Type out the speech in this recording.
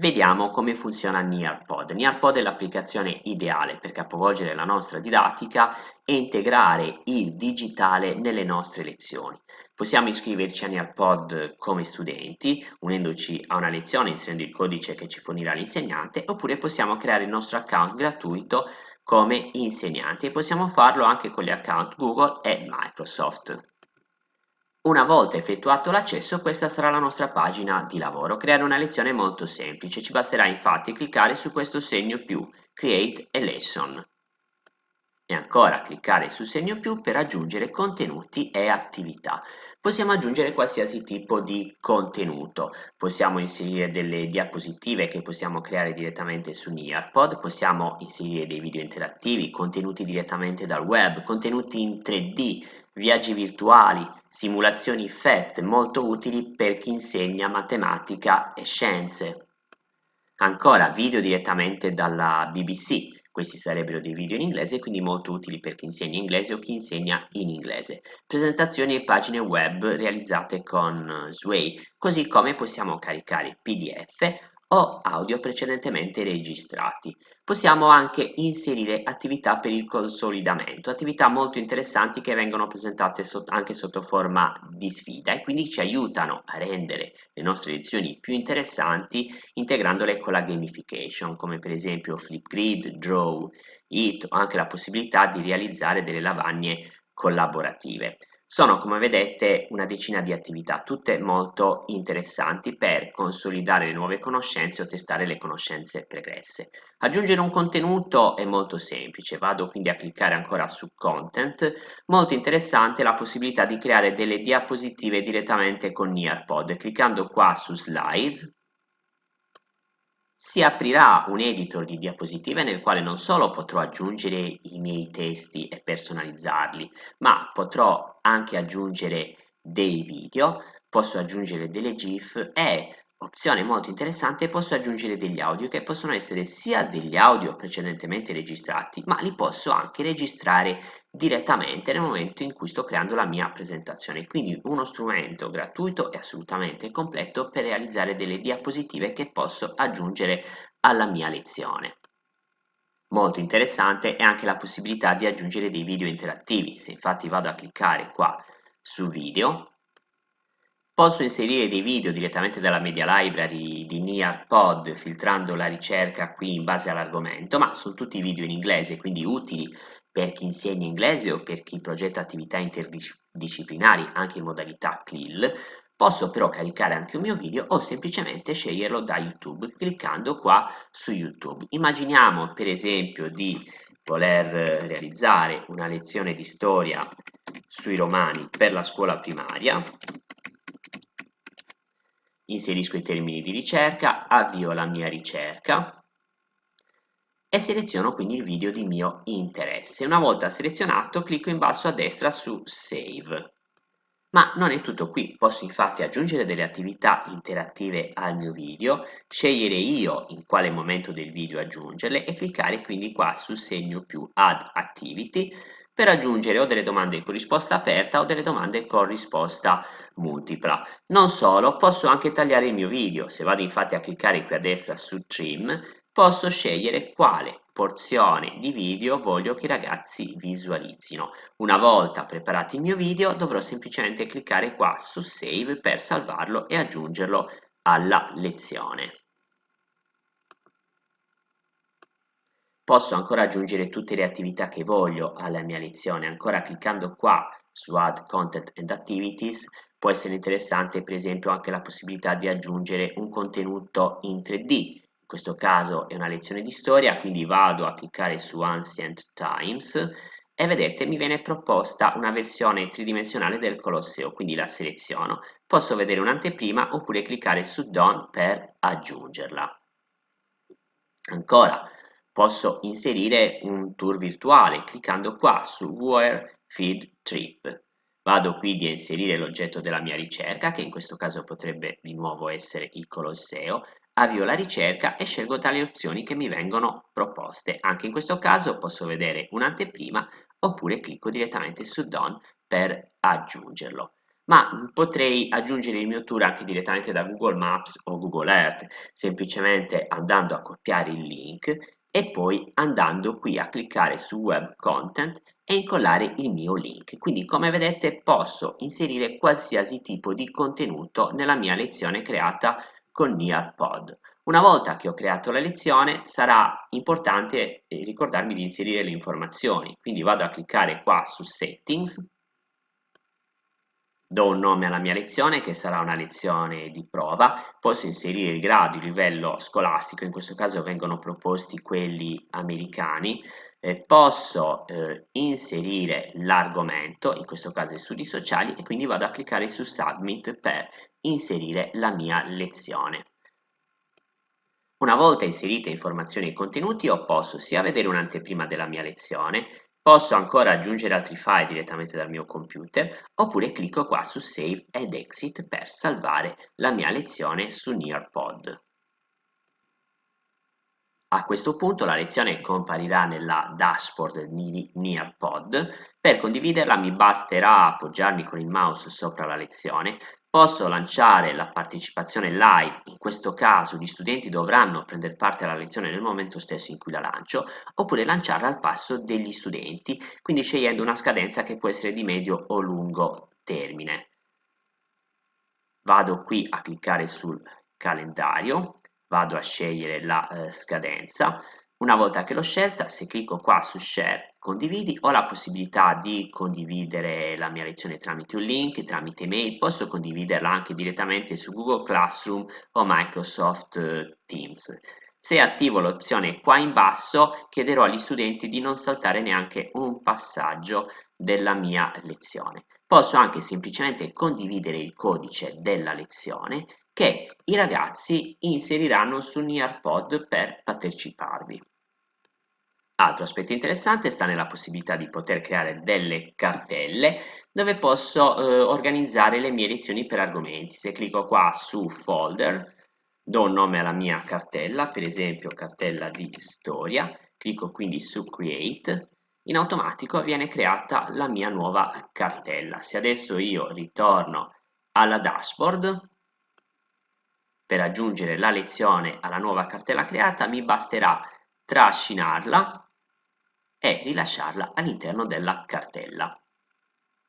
Vediamo come funziona Nearpod. Nearpod è l'applicazione ideale per capovolgere la nostra didattica e integrare il digitale nelle nostre lezioni. Possiamo iscriverci a Nearpod come studenti, unendoci a una lezione, inserendo il codice che ci fornirà l'insegnante, oppure possiamo creare il nostro account gratuito come insegnanti e possiamo farlo anche con gli account Google e Microsoft. Una volta effettuato l'accesso questa sarà la nostra pagina di lavoro. Creare una lezione è molto semplice, ci basterà infatti cliccare su questo segno più, Create a Lesson. E ancora cliccare sul segno più per aggiungere contenuti e attività. Possiamo aggiungere qualsiasi tipo di contenuto, possiamo inserire delle diapositive che possiamo creare direttamente su Nearpod, possiamo inserire dei video interattivi, contenuti direttamente dal web, contenuti in 3D, viaggi virtuali, simulazioni FET molto utili per chi insegna matematica e scienze. Ancora video direttamente dalla BBC, questi sarebbero dei video in inglese quindi molto utili per chi insegna inglese o chi insegna in inglese. Presentazioni e pagine web realizzate con Sway, così come possiamo caricare PDF o audio precedentemente registrati. Possiamo anche inserire attività per il consolidamento, attività molto interessanti che vengono presentate anche sotto forma di sfida e quindi ci aiutano a rendere le nostre lezioni più interessanti integrandole con la gamification, come per esempio Flipgrid, Draw, It o anche la possibilità di realizzare delle lavagne collaborative. Sono, come vedete, una decina di attività, tutte molto interessanti per consolidare le nuove conoscenze o testare le conoscenze pregresse. Aggiungere un contenuto è molto semplice, vado quindi a cliccare ancora su Content. Molto interessante la possibilità di creare delle diapositive direttamente con Nearpod. Cliccando qua su Slides, si aprirà un editor di diapositive nel quale non solo potrò aggiungere i miei testi e personalizzarli, ma potrò anche aggiungere dei video, posso aggiungere delle GIF e Opzione molto interessante, posso aggiungere degli audio che possono essere sia degli audio precedentemente registrati, ma li posso anche registrare direttamente nel momento in cui sto creando la mia presentazione. Quindi uno strumento gratuito e assolutamente completo per realizzare delle diapositive che posso aggiungere alla mia lezione. Molto interessante è anche la possibilità di aggiungere dei video interattivi. Se infatti vado a cliccare qua su video, Posso inserire dei video direttamente dalla media library di Nearpod filtrando la ricerca qui in base all'argomento, ma sono tutti video in inglese, quindi utili per chi insegna inglese o per chi progetta attività interdisciplinari anche in modalità CLIL. Posso però caricare anche un mio video o semplicemente sceglierlo da YouTube cliccando qua su YouTube. Immaginiamo per esempio di voler realizzare una lezione di storia sui romani per la scuola primaria inserisco i termini di ricerca, avvio la mia ricerca e seleziono quindi il video di mio interesse. Una volta selezionato clicco in basso a destra su Save. Ma non è tutto qui, posso infatti aggiungere delle attività interattive al mio video, scegliere io in quale momento del video aggiungerle e cliccare quindi qua sul segno più Add Activity per aggiungere o delle domande con risposta aperta o delle domande con risposta multipla. Non solo, posso anche tagliare il mio video. Se vado infatti a cliccare qui a destra su Trim, posso scegliere quale porzione di video voglio che i ragazzi visualizzino. Una volta preparato il mio video dovrò semplicemente cliccare qua su Save per salvarlo e aggiungerlo alla lezione. Posso ancora aggiungere tutte le attività che voglio alla mia lezione, ancora cliccando qua su Add Content and Activities può essere interessante per esempio anche la possibilità di aggiungere un contenuto in 3D. In questo caso è una lezione di storia, quindi vado a cliccare su Ancient Times e vedete mi viene proposta una versione tridimensionale del Colosseo, quindi la seleziono. Posso vedere un'anteprima oppure cliccare su Done per aggiungerla. Ancora, Posso inserire un tour virtuale cliccando qua su Where Feed Trip. Vado quindi a inserire l'oggetto della mia ricerca, che in questo caso potrebbe di nuovo essere il Colosseo, avvio la ricerca e scelgo tra le opzioni che mi vengono proposte. Anche in questo caso posso vedere un'anteprima oppure clicco direttamente su Done per aggiungerlo. ma potrei aggiungere il mio tour anche direttamente da Google Maps o Google Earth, semplicemente andando a copiare il link e poi andando qui a cliccare su Web Content e incollare il mio link. Quindi come vedete posso inserire qualsiasi tipo di contenuto nella mia lezione creata con Nearpod. Una volta che ho creato la lezione sarà importante eh, ricordarmi di inserire le informazioni, quindi vado a cliccare qua su Settings do un nome alla mia lezione che sarà una lezione di prova, posso inserire il grado, il livello scolastico, in questo caso vengono proposti quelli americani, eh, posso eh, inserire l'argomento, in questo caso i studi sociali, e quindi vado a cliccare su Submit per inserire la mia lezione. Una volta inserite informazioni e contenuti, io posso sia vedere un'anteprima della mia lezione, Posso ancora aggiungere altri file direttamente dal mio computer oppure clicco qua su Save ed Exit per salvare la mia lezione su Nearpod. A questo punto la lezione comparirà nella dashboard di Nearpod. Per condividerla mi basterà appoggiarmi con il mouse sopra la lezione, Posso lanciare la partecipazione live, in questo caso gli studenti dovranno prendere parte alla lezione nel momento stesso in cui la lancio, oppure lanciarla al passo degli studenti, quindi scegliendo una scadenza che può essere di medio o lungo termine. Vado qui a cliccare sul calendario, vado a scegliere la eh, scadenza, una volta che l'ho scelta, se clicco qua su Share condividi, ho la possibilità di condividere la mia lezione tramite un link, tramite mail, posso condividerla anche direttamente su Google Classroom o Microsoft eh, Teams. Se attivo l'opzione qua in basso, chiederò agli studenti di non saltare neanche un passaggio della mia lezione. Posso anche semplicemente condividere il codice della lezione che i ragazzi inseriranno su Nearpod per parteciparvi. Altro aspetto interessante sta nella possibilità di poter creare delle cartelle dove posso eh, organizzare le mie lezioni per argomenti. Se clicco qua su folder, do un nome alla mia cartella, per esempio cartella di storia, clicco quindi su create, in automatico viene creata la mia nuova cartella. Se adesso io ritorno alla dashboard, per aggiungere la lezione alla nuova cartella creata mi basterà trascinarla e rilasciarla all'interno della cartella.